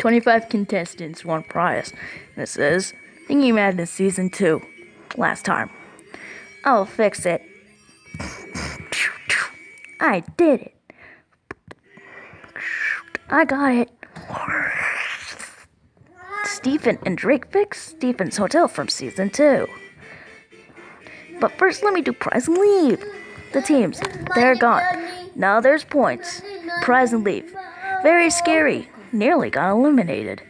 25 contestants, one prize. It says, Thingy Madness Season 2. Last time. I'll fix it. I did it. I got it. Stephen and Drake fix Stephen's Hotel from Season 2. But first, let me do prize and leave. The teams, they're gone. Now there's points. Prize and leave. Very scary. Nearly got eliminated.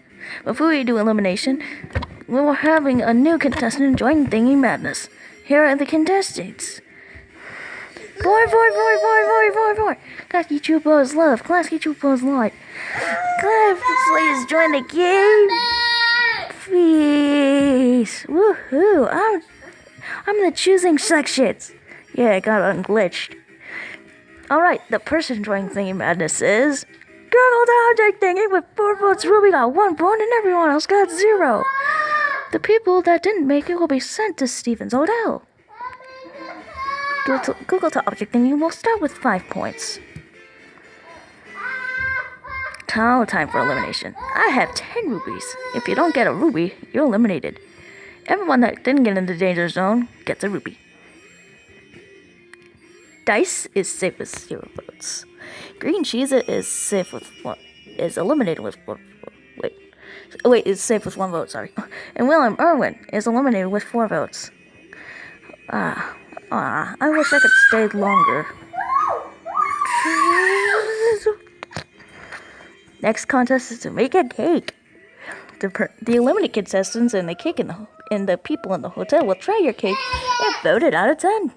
Before we do elimination, we're having a new contestant join Thingy Madness. Here are the contestants. Boy, boy, boy, boy, boy, boy, boy. Klasky Csupo's love. Klasky Csupo's light. Please join the game. Please. Woohoo. I'm, I'm the choosing sections. Yeah, I got unglitched. Alright, the person joining Thingy Madness is. Google the object thingy with four votes. Ruby got one point and everyone else got zero. The people that didn't make it will be sent to Stevens Hotel. Google to, Google to object thingy will start with five points. Now time for elimination. I have 10 rubies. If you don't get a ruby, you're eliminated. Everyone that didn't get in the danger zone gets a ruby. Dice is safe with zero votes. Green cheese is safe with one. Is eliminated with one. Wait, wait, is safe with one vote. Sorry. And William Irwin is eliminated with four votes. Ah, ah. I wish I could stay longer. Next contest is to make a cake. The, the eliminated contestants and the cake in the and the people in the hotel will try your cake and vote it out of ten.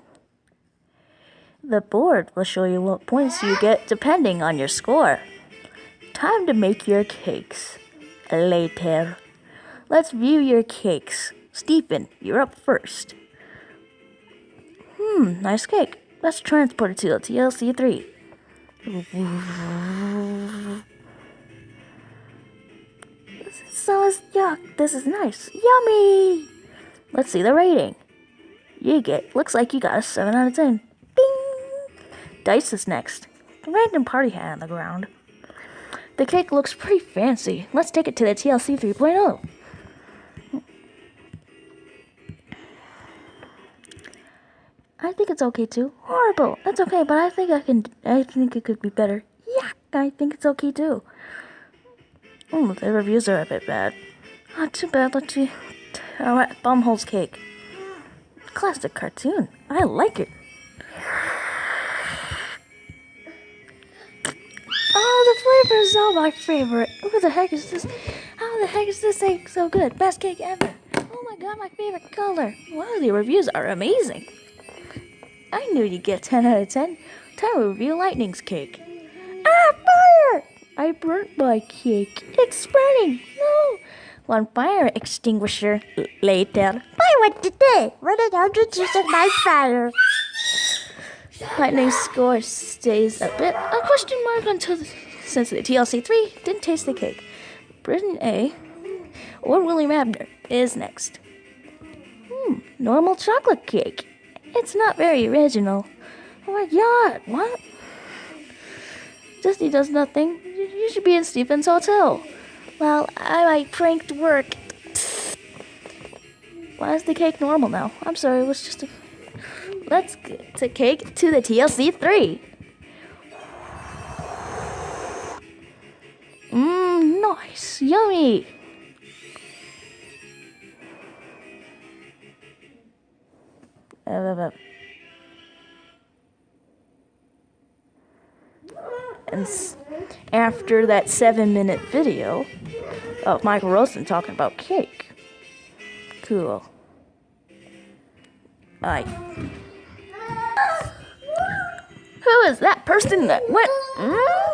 The board will show you what points you get depending on your score. Time to make your cakes. Later. Let's view your cakes. Stephen, you're up first. Hmm, nice cake. Let's transport it to the TLC 3. So is yuck. This is nice. Yummy. Let's see the rating. You get looks like you got a 7 out of 10. Dice is next. A random party hat on the ground. The cake looks pretty fancy. Let's take it to the TLC 3.0. I think it's okay too. Horrible. That's okay, but I think I can. I think it could be better. Yeah, I think it's okay too. Oh, the reviews are a bit bad. Not too bad. Let's see. Alright, Bumhole's cake. Classic cartoon. I like it. Oh, is all my favorite. Who the heck is this? How the heck is this cake so good? Best cake ever. Oh my god, my favorite color. Wow, the reviews are amazing. I knew you'd get 10 out of 10. Time to review Lightning's cake. Ah, fire! I burnt my cake. It's spreading. No. One fire extinguisher later. I went today. Running out of using my fire. Lightning's score stays a bit a question mark until the, since the TLC 3 didn't taste the cake. Britain A or William Abner is next. Hmm, normal chocolate cake. It's not very original. Oh my god, what? Disney does nothing. You should be in Stephen's hotel. Well, I, I pranked work. Why is the cake normal now? I'm sorry, it was just a. Let's get to cake to the TLC 3. Nice. Yummy. And after that seven minute video of Michael Rosen talking about cake. Cool. Bye. Who is that person that went? Mm?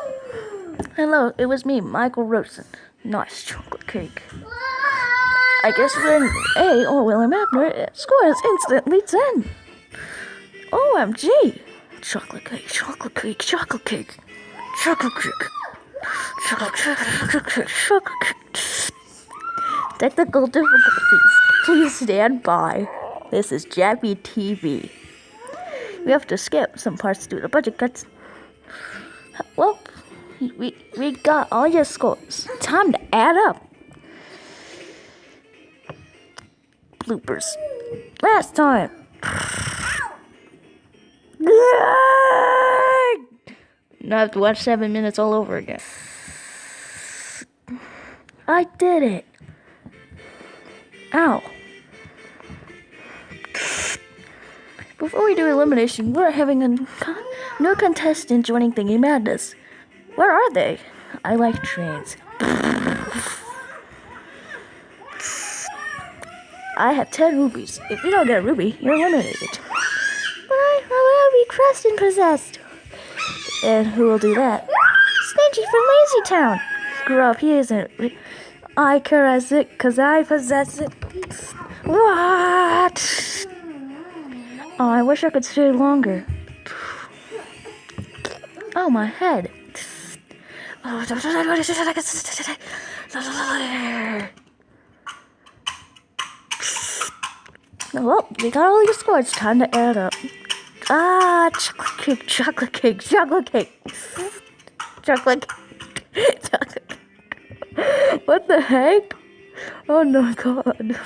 Hello, it was me, Michael Rosen. Nice chocolate cake. I guess when A or William Abner scores instantly 10. OMG! Chocolate cake, chocolate cake, chocolate cake, chocolate cake, chocolate cake, chocolate cake. Technical difficulties. Please stand by. This is Jabby TV. We have to skip some parts due to budget cuts. We, we got all your scores. Time to add up. Bloopers. Last time. Now I have to watch seven minutes all over again. I did it. Ow. Before we do elimination, we're having a con- new contestant joining Thingy Madness. Where are they? I like trains. I have 10 rubies. If you don't get a ruby, you're eliminated. But I, I will be crushed and possessed. And who will do that? Stingy from Lazy Town. Grew up, he isn't. I caress it because I possess it. What? Oh, I wish I could stay longer. Oh, my head. Well, we got all your scores. Time to add up. Ah, chocolate cake, chocolate cake, chocolate cake. Chocolate cake. Chocolate cake. What the heck? Oh no, God.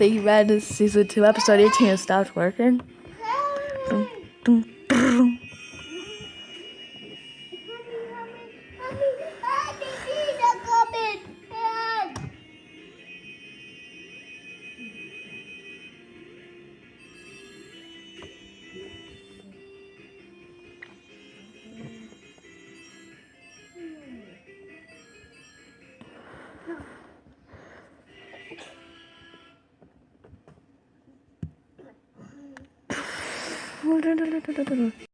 You, Madness Season 2, Episode 18 has stopped working. Dum, dum, Da da da da da da